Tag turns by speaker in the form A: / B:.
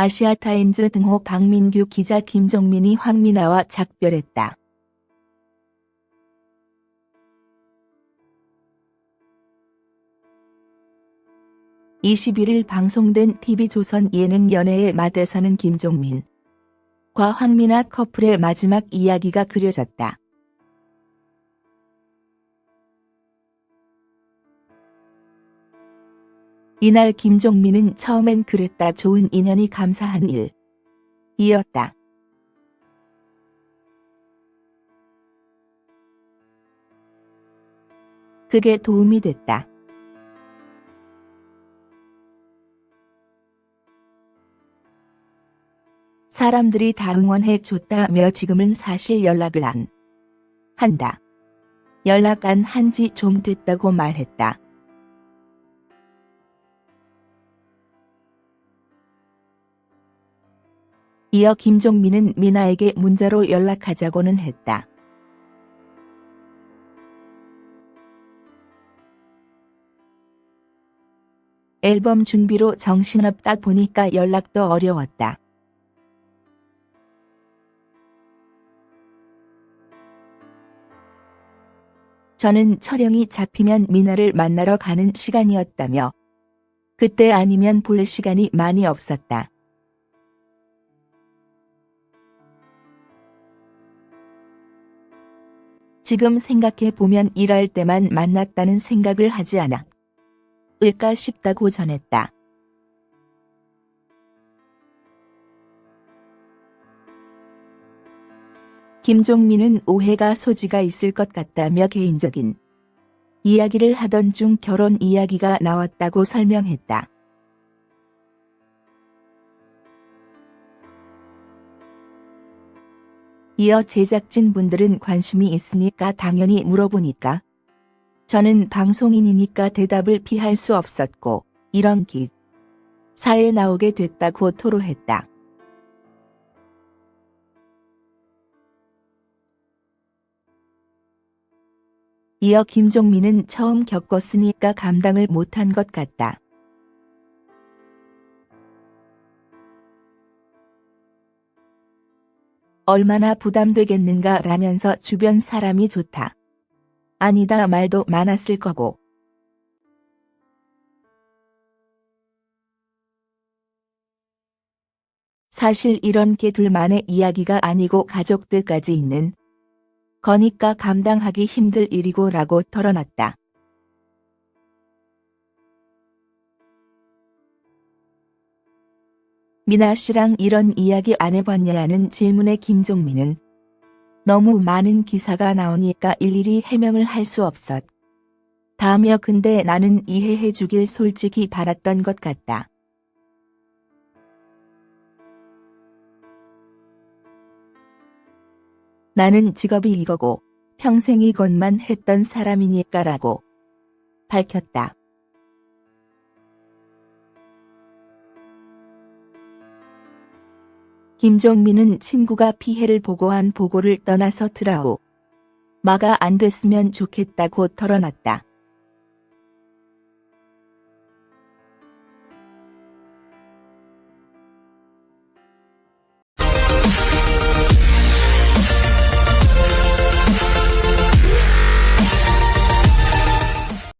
A: 아시아타임즈 등호 박민규 기자 김종민이 황미나와 작별했다. 21일 방송된 TV조선 예능 연애의 맛에서는 김종민 과 황미나 커플의 마지막 이야기가 그려졌다. 이날 김종민은 처음엔 그랬다 좋은 인연이 감사한 일. 이었다. 그게 도움이 됐다. 사람들이 다 응원해 줬다며 지금은 사실 연락을 안 한다. 연락 안 한 지 좀 됐다고 말했다. 이어 김종민은 미나에게 문자로 연락하자고는 했다. 앨범 준비로 정신없다 보니까 연락도 어려웠다. 저는 촬영이 잡히면 미나를 만나러 가는 시간이었다며 그때 아니면 볼 시간이 많이 없었다. 지금 생각해 보면 일할 때만 만났다는 생각을 하지 않아 을까 싶다고 전했다. 김종민은 오해가 소지가 있을 것 같다며 개인적인 이야기를 하던 중 결혼 이야기가 나왔다고 설명했다. 이어 제작진 분들은 관심이 있으니까 당연히 물어보니까 저는 방송인이니까 대답을 피할 수 없었고 이런 기사에 나오게 됐다고 토로했다. 이어 김종민은 처음 겪었으니까 감당을 못한 것 같다. 얼마나 부담되겠는가 라면서 주변 사람이 좋다. 아니다 말도 많았을 거고. 사실 이런 게 둘만의 이야기가 아니고 가족들까지 있는 거니까 감당하기 힘들 일이고 라고 털어놨다. 미나 씨랑 이런 이야기 안 해봤냐는 질문에 김종민은 너무 많은 기사가 나오니까 일일이 해명을 할 수 없었. 다며 근데 나는 이해해 주길 솔직히 바랐던 것 같다. 나는 직업이 이거고 평생 이것만 했던 사람이니까라고 밝혔다. 김종민은 친구가 피해를 보고한 보고를 떠나서 트라우 마가 안 됐으면 좋겠다고 털어놨다.